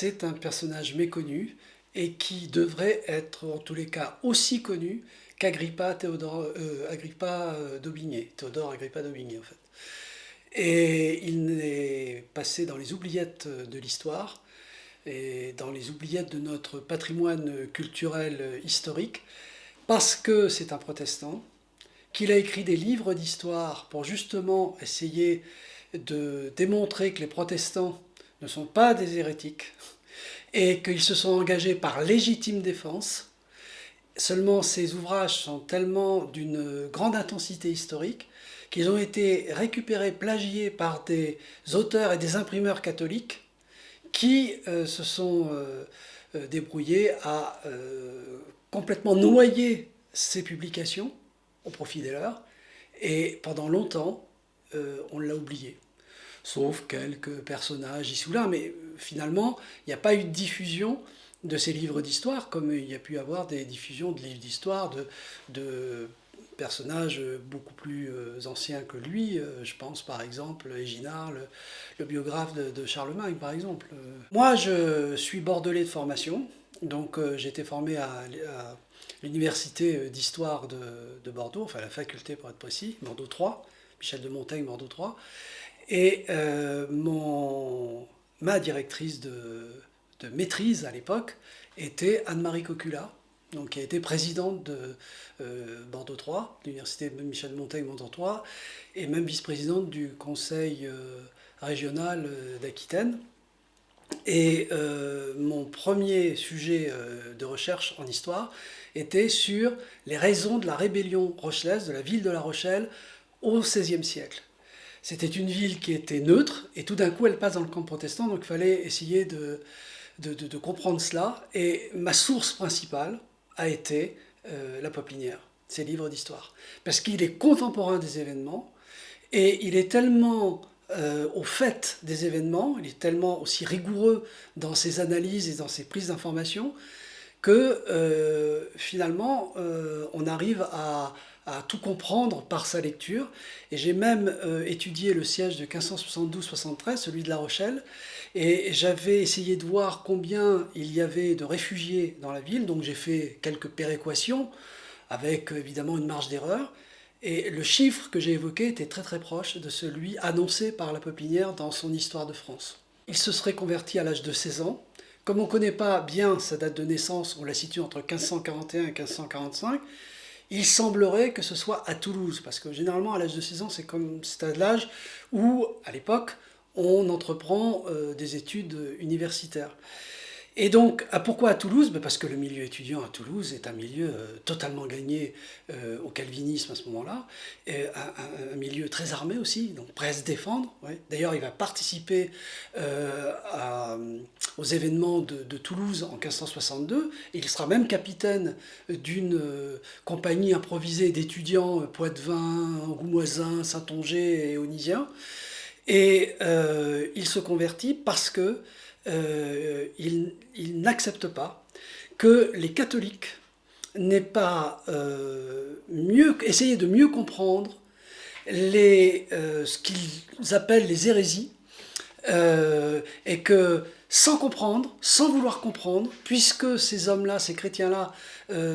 c'est un personnage méconnu et qui devrait être en tous les cas aussi connu qu'Agrippa Théodore, euh, Agrippa euh, d'Aubigné, Théodore Agrippa d'Aubigné en fait. Et il est passé dans les oubliettes de l'histoire et dans les oubliettes de notre patrimoine culturel historique parce que c'est un protestant, qu'il a écrit des livres d'histoire pour justement essayer de démontrer que les protestants ne sont pas des hérétiques et qu'ils se sont engagés par légitime défense. Seulement ces ouvrages sont tellement d'une grande intensité historique qu'ils ont été récupérés, plagiés par des auteurs et des imprimeurs catholiques qui euh, se sont euh, euh, débrouillés à complètement noyer ces publications au profit des leurs, et pendant longtemps, on l'a oublié sauf quelques personnages ici ou là, mais finalement, il n'y a pas eu de diffusion de ces livres d'histoire, comme il y a pu avoir des diffusions de livres d'histoire de, personnages beaucoup plus euh, anciens que lui. Euh, je pense par exemple Éginard, le, biographe de, Charlemagne par exemple. Moi je suis bordelais de formation, donc euh, j'ai été formé à, l'université d'histoire de, de, Bordeaux, enfin la faculté pour être précis, Bordeaux 3, Michel de Montaigne, Bordeaux 3. Et euh, ma directrice de, maîtrise à l'époque était Anne-Marie Cocula, donc, qui a été présidente de euh, Bordeaux 3, l'université Michel Montaigne Bordeaux 3, et même vice-présidente du conseil euh, régional d'Aquitaine. Et mon premier sujet de recherche en histoire était sur les raisons de la rébellion rochelaise, de la ville de La Rochelle, au XVIe siècle. C'était une ville qui était neutre, et tout d'un coup, elle passe dans le camp protestant, donc il fallait essayer de, de, comprendre cela. Et ma source principale a été euh, la Poplinière, ses livres d'histoire. Parce qu'il est contemporain des événements, et il est tellement euh, au fait des événements, il est tellement aussi rigoureux dans ses analyses et dans ses prises d'informations, que euh, finalement, on arrive à, à tout comprendre par sa lecture. Et j'ai même euh, étudié le siège de 1572-73, celui de La Rochelle, et j'avais essayé de voir combien il y avait de réfugiés dans la ville, donc j'ai fait quelques péréquations, avec évidemment une marge d'erreur, et le chiffre que j'ai évoqué était très très proche de celui annoncé par la Peuplinière dans son Histoire de France. Il se serait converti à l'âge de 16 ans. Comme on ne connaît pas bien sa date de naissance, on la situe entre 1541 et 1545, il semblerait que ce soit à Toulouse, parce que généralement à l'âge de 16 ans, c'est comme c'est l'âge où, à l'époque, on entreprend euh, des études universitaires. Et donc, ah, pourquoi à Toulouse? Ben, Parce que le milieu étudiant à Toulouse est un milieu euh, totalement gagné euh, au calvinisme à ce moment-là, un, milieu très armé aussi, donc prêt à se défendre. D'ailleurs, il va participer euh, aux événements de, Toulouse en 1562, il sera même capitaine d'une compagnie improvisée d'étudiants poitevins, angoumoisins, saintongeais et onisiens, et il se convertit parce que euh, il, n'accepte pas que les catholiques n'aient pas euh, essayé de mieux comprendre euh, ce qu'ils appellent les hérésies, et que sans comprendre, sans vouloir comprendre, puisque ces hommes-là, ces chrétiens-là,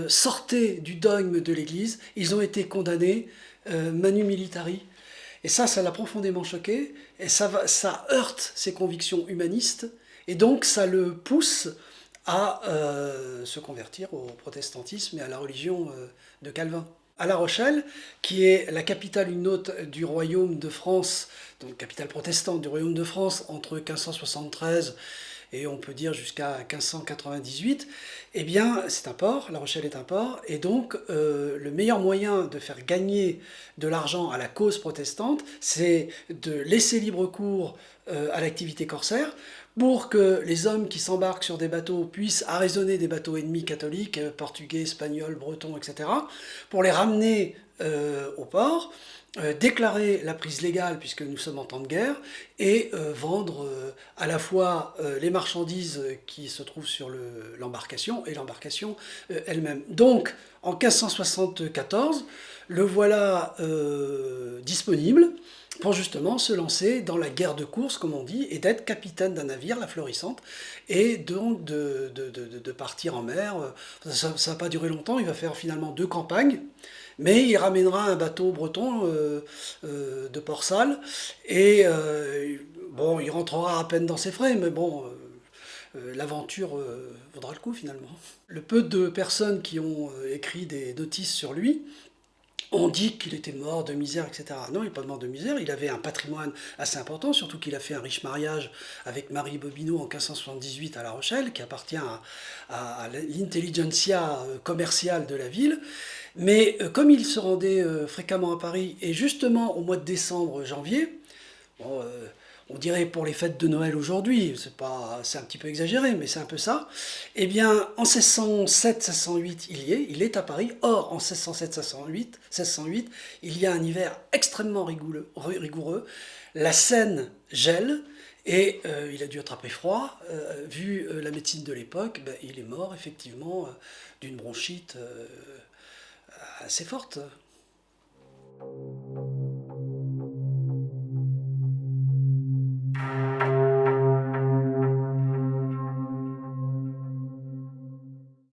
sortaient du dogme de l'Église, ils ont été condamnés manu militari. Et ça, ça l'a profondément choqué, et ça, heurte ses convictions humanistes, et donc ça le pousse à euh, se convertir au protestantisme et à la religion euh, de Calvin. À La Rochelle, qui est la capitale une autre du royaume de France, donc capitale protestante du royaume de France entre 1573 et on peut dire jusqu'à 1598, eh bien c'est un port, La Rochelle est un port, et donc euh, le meilleur moyen de faire gagner de l'argent à la cause protestante, c'est de laisser libre cours à l'activité corsaire pour que les hommes qui s'embarquent sur des bateaux puissent arraisonner des bateaux ennemis catholiques, euh, portugais, espagnols, bretons, etc., pour les ramener euh, au port, euh, déclarer la prise légale puisque nous sommes en temps de guerre, et vendre à la fois les marchandises qui se trouvent sur l'embarcation et l'embarcation elle-même. Donc, en 1574, le voilà disponible, pour justement se lancer dans la guerre de course, comme on dit, et d'être capitaine d'un navire, la Florissante, et donc de, de, partir en mer. Ça ne va pas durer longtemps, il va faire finalement deux campagnes, mais il ramènera un bateau breton euh, euh, de Port-Salle, et euh, bon, il rentrera à peine dans ses frais, mais bon, l'aventure vaudra le coup finalement. Le peu de personnes qui ont écrit des notices sur lui, on dit qu'il était mort de misère, etc. Non, il n'est pas mort de misère, il avait un patrimoine assez important, surtout qu'il a fait un riche mariage avec Marie Bobineau en 1578 à La Rochelle, qui appartient à, l'intelligentsia euh, commerciale de la ville. Mais euh, comme il se rendait euh, fréquemment à Paris, et justement au mois de décembre, janvier, bon, on dirait pour les fêtes de Noël aujourd'hui, c'est un petit peu exagéré, mais c'est un peu ça. Eh bien, en 1607-1608, il y est, il est à Paris. Or, en 1607-1608, il y a un hiver extrêmement rigoureux. La Seine gèle, et euh, il a dû attraper froid. Euh, vu euh, la médecine de l'époque, ben, il est mort effectivement d'une bronchite assez forte.